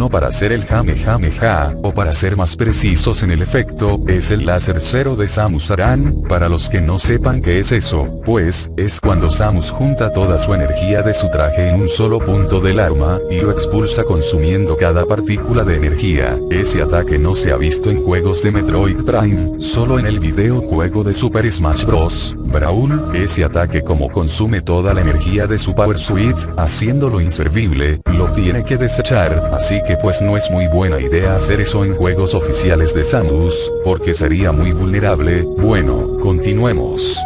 bueno para hacer el Jamejameja, o para ser más precisos en el efecto, es el láser cero de Samus Aran, para los que no sepan qué es eso, pues, es cuando Samus junta toda su energía de su traje en un solo punto del arma, y lo expulsa consumiendo cada partícula de energía, ese ataque no se ha visto en juegos de Metroid Prime, solo en el videojuego de Super Smash Bros. Brawl, ese ataque como consume toda la energía de su Power Suite, haciéndolo inservible, lo tiene que desechar, así que pues no es muy buena idea hacer eso en juegos oficiales de Samus, porque sería muy vulnerable, bueno, continuemos.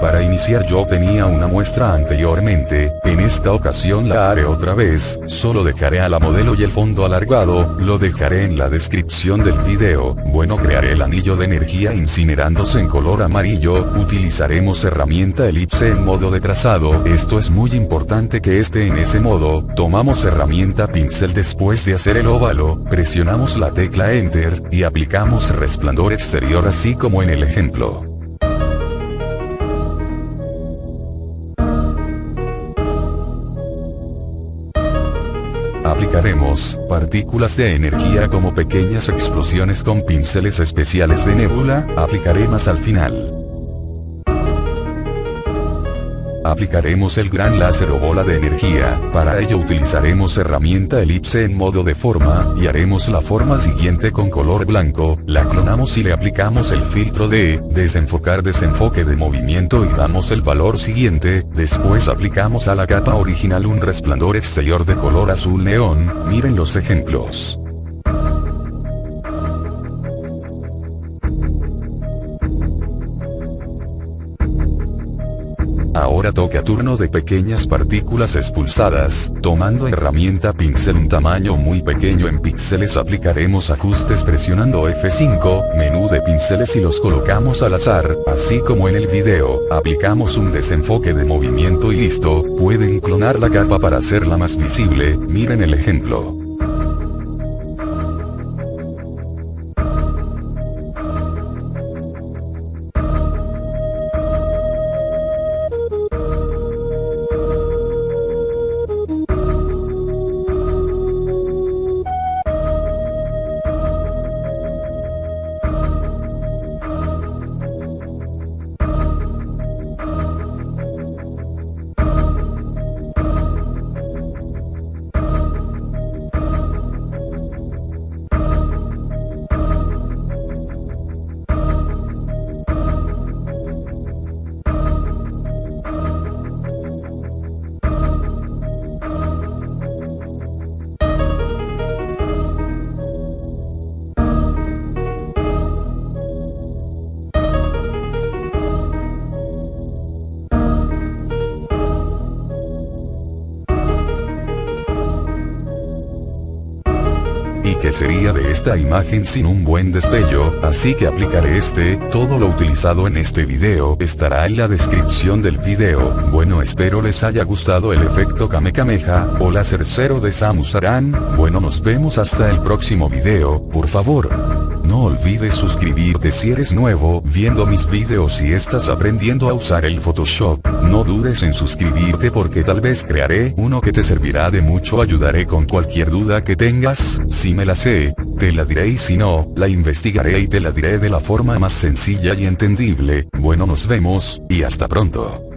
Para iniciar yo tenía una muestra anteriormente, en esta ocasión la haré otra vez, solo dejaré a la modelo y el fondo alargado, lo dejaré en la descripción del video, bueno crearé el anillo de energía incinerándose en color amarillo, utilizaremos herramienta elipse en modo de trazado, esto es muy importante que esté en ese modo, tomamos herramienta pincel después de hacer el óvalo, presionamos la tecla enter, y aplicamos resplandor exterior así como en el ejemplo. Aplicaremos partículas de energía como pequeñas explosiones con pinceles especiales de nebula, aplicaré más al final. Aplicaremos el gran láser o bola de energía, para ello utilizaremos herramienta elipse en modo de forma, y haremos la forma siguiente con color blanco, la clonamos y le aplicamos el filtro de, desenfocar desenfoque de movimiento y damos el valor siguiente, después aplicamos a la capa original un resplandor exterior de color azul neón, miren los ejemplos. Ahora toca turno de pequeñas partículas expulsadas, tomando herramienta pincel un tamaño muy pequeño. En píxeles aplicaremos ajustes presionando F5, menú de pinceles y los colocamos al azar, así como en el video, aplicamos un desenfoque de movimiento y listo, pueden clonar la capa para hacerla más visible, miren el ejemplo. ¿Y qué sería de esta imagen sin un buen destello? Así que aplicaré este, todo lo utilizado en este video estará en la descripción del video. Bueno espero les haya gustado el efecto Kamehameha, o láser cero de Samus Aran, bueno nos vemos hasta el próximo video, por favor. No olvides suscribirte si eres nuevo viendo mis videos y estás aprendiendo a usar el Photoshop. No dudes en suscribirte porque tal vez crearé uno que te servirá de mucho ayudaré con cualquier duda que tengas, si me la sé, te la diré y si no, la investigaré y te la diré de la forma más sencilla y entendible. Bueno nos vemos, y hasta pronto.